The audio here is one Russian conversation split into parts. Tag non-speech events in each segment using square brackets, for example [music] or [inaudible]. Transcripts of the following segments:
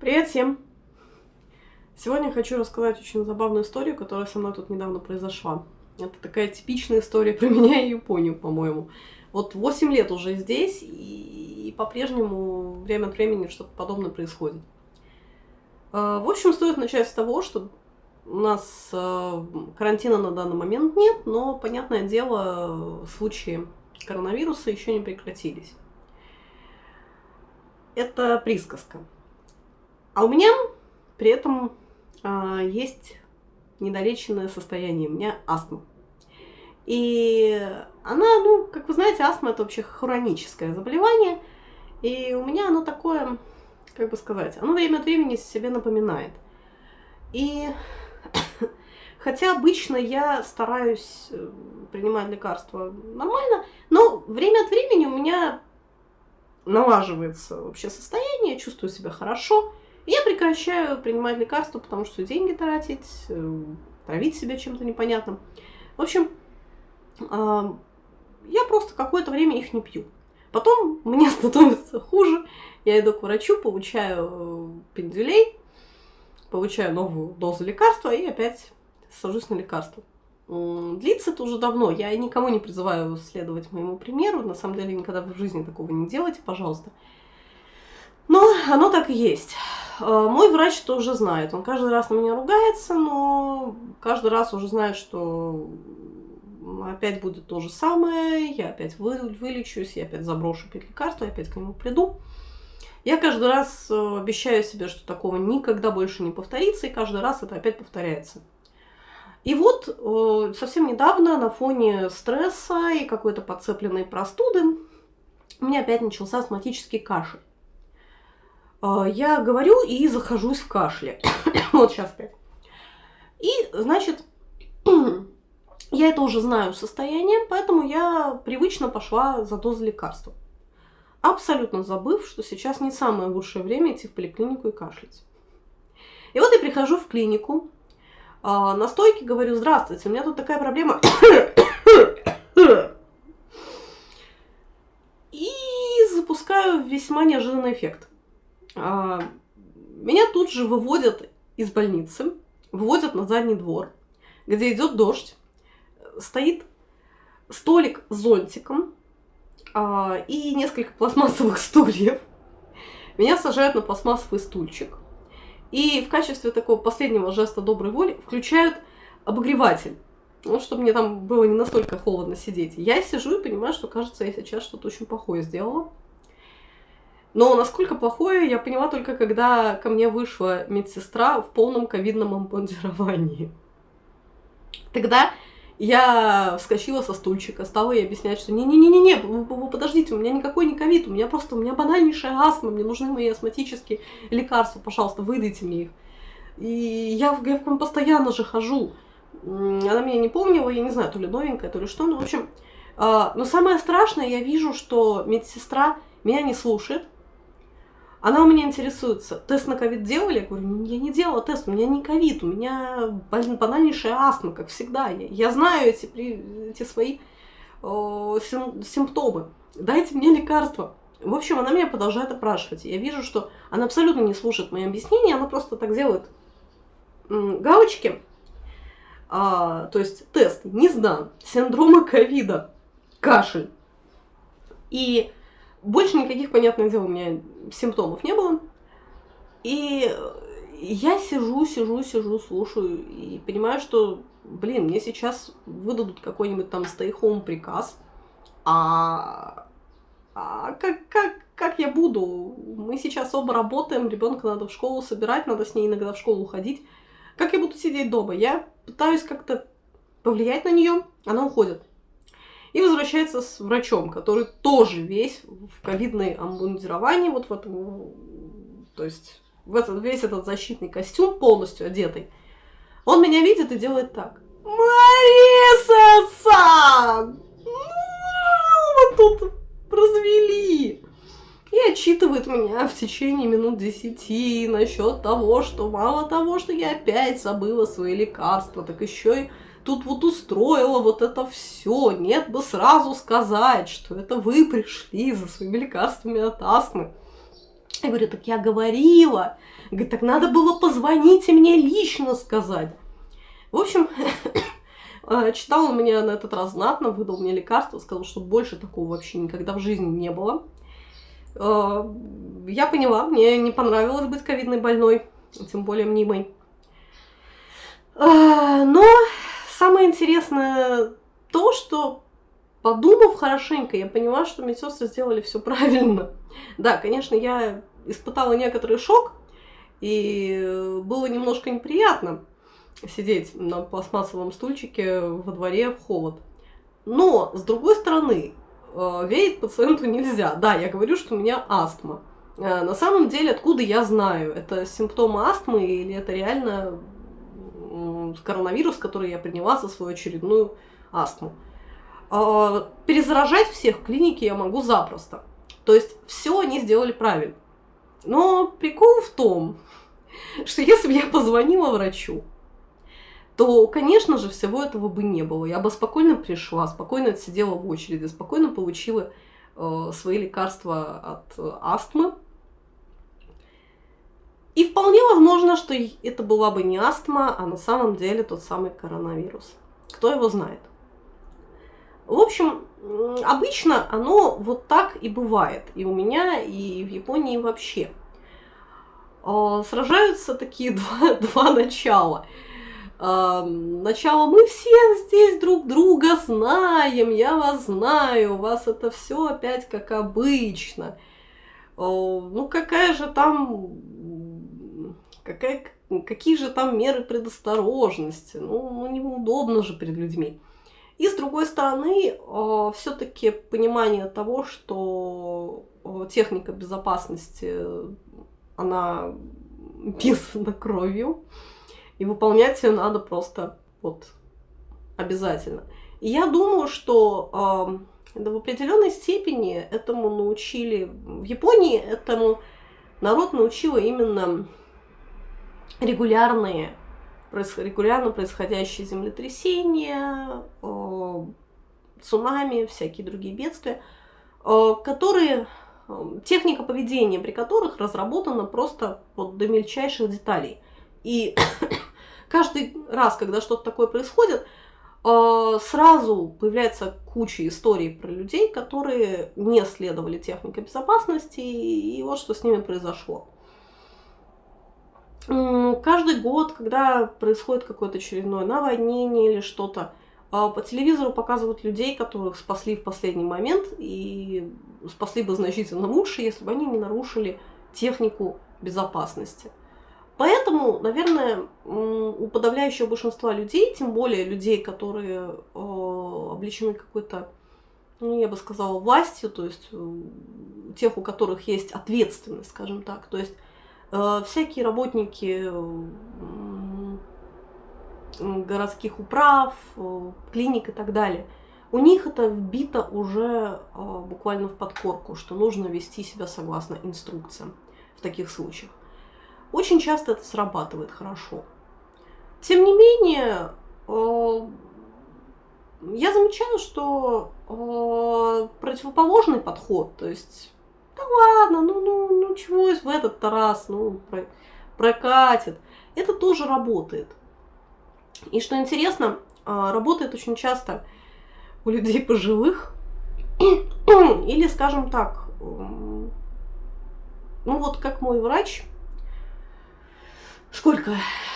Привет всем! Сегодня хочу рассказать очень забавную историю, которая со мной тут недавно произошла. Это такая типичная история про [laughs] меня и Японию, по-моему. Вот 8 лет уже здесь, и по-прежнему время от времени что-то подобное происходит. А, в общем, стоит начать с того, что у нас а, карантина на данный момент нет, но, понятное дело, случаи коронавируса еще не прекратились. Это присказка. А у меня при этом а, есть недолеченное состояние, у меня астма. И она, ну, как вы знаете, астма это вообще хроническое заболевание. И у меня оно такое, как бы сказать, оно время от времени себе напоминает. И [coughs] хотя обычно я стараюсь э, принимать лекарства нормально, но время от времени у меня налаживается вообще состояние, чувствую себя хорошо. Я прекращаю принимать лекарства, потому что деньги тратить, э, травить себя чем-то непонятным. В общем, я просто какое-то время их не пью. Потом мне [laughs] становится хуже, я иду к врачу, получаю э, пендюлей, получаю новую дозу лекарства и опять сажусь на лекарство. Длится это уже давно. Я никому не призываю следовать моему примеру. На самом деле, никогда в жизни такого не делайте, пожалуйста. Но оно так и есть. Э, мой врач тоже знает. Он каждый раз на меня ругается, но каждый раз уже знает, что опять будет то же самое, я опять вы, вылечусь, я опять заброшу пить лекарства, я опять к нему приду. Я каждый раз э, обещаю себе, что такого никогда больше не повторится, и каждый раз это опять повторяется. И вот э, совсем недавно на фоне стресса и какой-то подцепленной простуды у меня опять начался астматический кашель. А, я говорю и захожусь в кашле. [coughs] вот сейчас опять. И, значит, [coughs] я это уже знаю состояние, поэтому я привычно пошла за дозой лекарства. Абсолютно забыв, что сейчас не самое лучшее время идти в поликлинику и кашлять. И вот я прихожу в клинику, а, на стойке говорю, здравствуйте, у меня тут такая проблема. [coughs] И запускаю весьма неожиданный эффект. А, меня тут же выводят из больницы, выводят на задний двор, где идет дождь, стоит столик с зонтиком а, и несколько пластмассовых [laughs] стульев. Меня сажают на пластмассовый стульчик. И в качестве такого последнего жеста доброй воли включают обогреватель. Ну, чтобы мне там было не настолько холодно сидеть. Я сижу и понимаю, что, кажется, я сейчас что-то очень плохое сделала. Но насколько плохое, я поняла только, когда ко мне вышла медсестра в полном ковидном обмундировании. Тогда я вскочила со стульчика, стала ей объяснять, что не-не-не-не, подождите, у меня никакой не ковид, у меня просто, у меня банальнейшая астма, мне нужны мои астматические лекарства, пожалуйста, выдайте мне их. И я, я к вам постоянно же хожу. Она меня не помнила, я не знаю, то ли новенькая, то ли что, ну, в общем. А, но самое страшное, я вижу, что медсестра меня не слушает, она у меня интересуется, тест на ковид делали? Я говорю, я не делала тест, у меня не ковид, у меня банальнейшая астма, как всегда. Я, я знаю эти, эти свои э, сим, симптомы. Дайте мне лекарства. В общем, она меня продолжает опрашивать. Я вижу, что она абсолютно не слушает мои объяснения, она просто так делает галочки. А, то есть тест не сдан, синдрома ковида, кашель. И больше никаких, понятное дело, у меня симптомов не было. И я сижу, сижу, сижу, слушаю и понимаю, что, блин, мне сейчас выдадут какой-нибудь там stay-home приказ, а, а как, как, как я буду? Мы сейчас оба работаем, ребенка надо в школу собирать, надо с ней иногда в школу ходить. Как я буду сидеть дома? Я пытаюсь как-то повлиять на нее, она уходит и возвращается с врачом, который тоже весь в ковидной обмундировании, вот в этом, то есть в этот, весь этот защитный костюм полностью одетый. Он меня видит и делает так. Мариса-сан! Ну, вот тут развели. И отчитывает меня в течение минут десяти насчет того, что мало того, что я опять забыла свои лекарства, так еще и тут вот устроила вот это все. Нет бы сразу сказать, что это вы пришли за своими лекарствами от астмы. Я говорю, так я говорила. Говорит, так надо было позвонить и мне лично сказать. В общем, [coughs] э, читал он меня на этот раз знатно, выдал мне лекарство, сказал, что больше такого вообще никогда в жизни не было. Э, я поняла, мне не понравилось быть ковидной больной, тем более мнимой. Э, но самое интересное то, что подумав хорошенько, я поняла, что медсестры сделали все правильно. Да, конечно, я испытала некоторый шок, и было немножко неприятно сидеть на пластмассовом стульчике во дворе в холод. Но, с другой стороны, э, верить пациенту нельзя. Да, я говорю, что у меня астма. Э, на самом деле, откуда я знаю, это симптомы астмы или это реально коронавирус, который я приняла за свою очередную астму. А, перезаражать всех в клинике я могу запросто. То есть все они сделали правильно. Но прикол в том, [laughs] что если бы я позвонила врачу, то, конечно же, всего этого бы не было. Я бы спокойно пришла, спокойно отсидела в очереди, спокойно получила э, свои лекарства от э, астмы. И вполне возможно, что это была бы не астма, а на самом деле тот самый коронавирус. Кто его знает? В общем, обычно оно вот так и бывает. И у меня, и в Японии вообще. А, сражаются такие [laughs] два, два начала. А, начало мы все здесь друг друга знаем, я вас знаю, у вас это все опять как обычно. Ну какая же там, какая, какие же там меры предосторожности? Ну, ну неудобно же перед людьми. И с другой стороны, э, все-таки понимание того, что э, техника безопасности, она писана [laughs] кровью, и выполнять ее надо просто вот обязательно. И я думаю, что э, в определенной степени этому научили в Японии, этому народ научила именно регулярные регулярно происходящие землетрясения, э, цунами, всякие другие бедствия, э, которые э, техника поведения, при которых разработана просто вот до мельчайших деталей. И [coughs] каждый раз, когда что-то такое происходит, сразу появляется куча историй про людей, которые не следовали технике безопасности, и вот что с ними произошло. Каждый год, когда происходит какое-то очередное наводнение или что-то, а, по телевизору показывают людей, которых спасли в последний момент и спасли бы значительно лучше, если бы они не нарушили технику безопасности. Поэтому, наверное, у подавляющего большинства людей, тем более людей, которые а, обличены какой-то, ну, я бы сказала, властью, то есть тех, у которых есть ответственность, скажем так, то есть всякие работники городских управ, э, клиник и так далее. У них это вбито уже э, буквально в подкорку, что нужно вести себя согласно инструкциям в таких случаях. Очень часто это срабатывает хорошо. Тем не менее, я замечаю, что противоположный подход, то есть да ладно, ну, ну, ну чего в этот раз, ну, про, прокатит. Это тоже работает. И что интересно, а, работает очень часто у людей пожилых, [coughs] или, скажем так, ну вот как мой врач, сколько?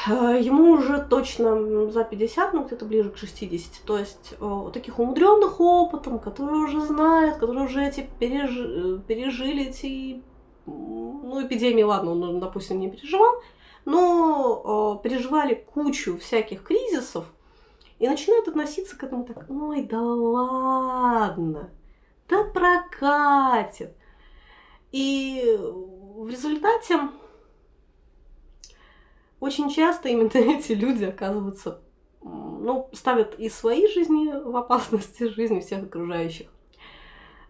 Э, ему уже точно за 50, ну где-то ближе к 60. То есть э, таких умудренных опытом, которые уже знают, которые уже эти пережи, пережили эти, ну эпидемии, ладно, он, допустим, не переживал, но э, переживали кучу всяких кризисов и начинают относиться к этому так, ой, да ладно, да прокатит. И в результате очень часто именно [laughs] эти люди оказываются, ну, ставят и свои жизни в опасности, жизни всех окружающих.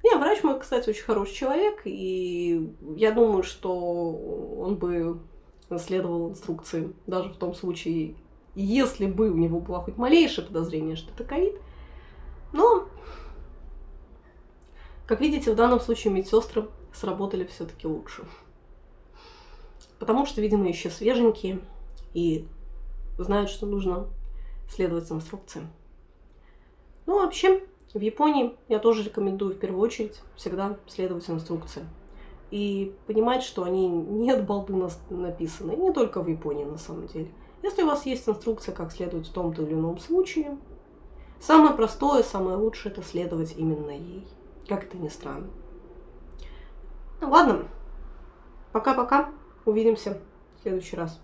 Не, врач мой, кстати, очень хороший человек, и я думаю, что он бы следовал инструкции, даже в том случае, если бы у него было хоть малейшее подозрение, что это ковид. Но, как видите, в данном случае медсестры сработали все-таки лучше. потому что, видимо, еще свеженькие и знают, что нужно следовать инструкциям. Ну, вообще, в Японии я тоже рекомендую в первую очередь всегда следовать инструкциям. И понимать, что они не от балды написаны, не только в Японии на самом деле. Если у вас есть инструкция, как следовать в том-то или ином случае, самое простое, самое лучшее это следовать именно ей. Как это ни странно. Ну ладно, пока-пока, увидимся в следующий раз.